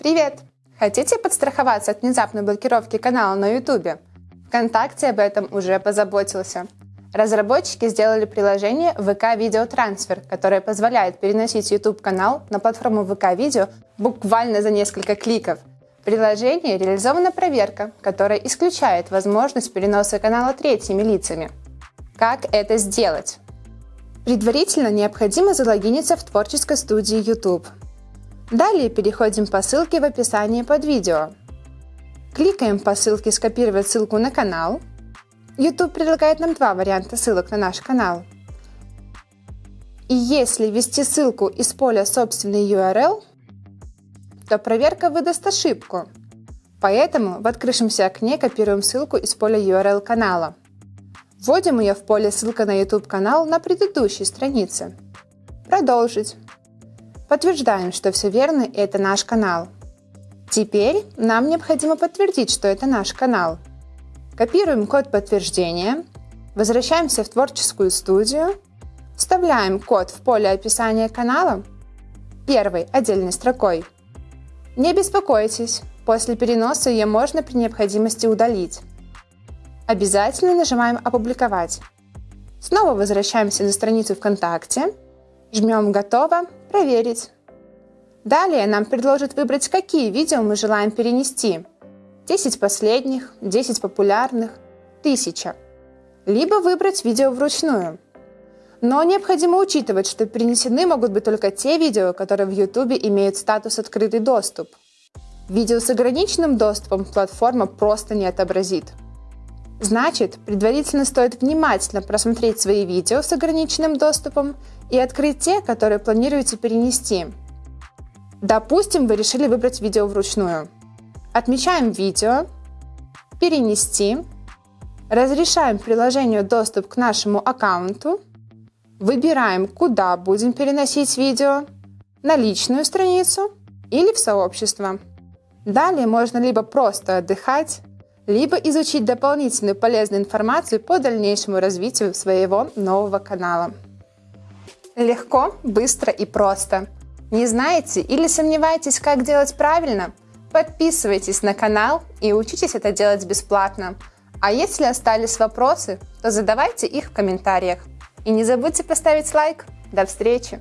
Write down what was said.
Привет! Хотите подстраховаться от внезапной блокировки канала на YouTube? ВКонтакте об этом уже позаботился. Разработчики сделали приложение VK Video Transfer, которое позволяет переносить YouTube-канал на платформу VK Video буквально за несколько кликов. В приложении реализована проверка, которая исключает возможность переноса канала третьими лицами. Как это сделать? Предварительно необходимо залогиниться в творческой студии YouTube. Далее переходим по ссылке в описании под видео. Кликаем по ссылке «Скопировать ссылку на канал». YouTube предлагает нам два варианта ссылок на наш канал. И если ввести ссылку из поля «Собственный URL», то проверка выдаст ошибку. Поэтому в открывшемся окне копируем ссылку из поля URL канала. Вводим ее в поле «Ссылка на YouTube канал» на предыдущей странице. Продолжить. Подтверждаем, что все верно и это наш канал. Теперь нам необходимо подтвердить, что это наш канал. Копируем код подтверждения, возвращаемся в творческую студию, вставляем код в поле описания канала первой отдельной строкой. Не беспокойтесь, после переноса ее можно при необходимости удалить. Обязательно нажимаем «Опубликовать». Снова возвращаемся на страницу ВКонтакте, жмем «Готово» Проверить. Далее нам предложат выбрать, какие видео мы желаем перенести. 10 последних, 10 популярных, 1000. Либо выбрать видео вручную. Но необходимо учитывать, что перенесены могут быть только те видео, которые в YouTube имеют статус «Открытый доступ». Видео с ограниченным доступом платформа просто не отобразит. Значит, предварительно стоит внимательно просмотреть свои видео с ограниченным доступом и открыть те, которые планируете перенести. Допустим, вы решили выбрать видео вручную. Отмечаем видео, перенести, разрешаем приложению доступ к нашему аккаунту, выбираем, куда будем переносить видео, на личную страницу или в сообщество. Далее можно либо просто отдыхать, либо изучить дополнительную полезную информацию по дальнейшему развитию своего нового канала. Легко, быстро и просто. Не знаете или сомневаетесь, как делать правильно? Подписывайтесь на канал и учитесь это делать бесплатно. А если остались вопросы, то задавайте их в комментариях. И не забудьте поставить лайк. До встречи!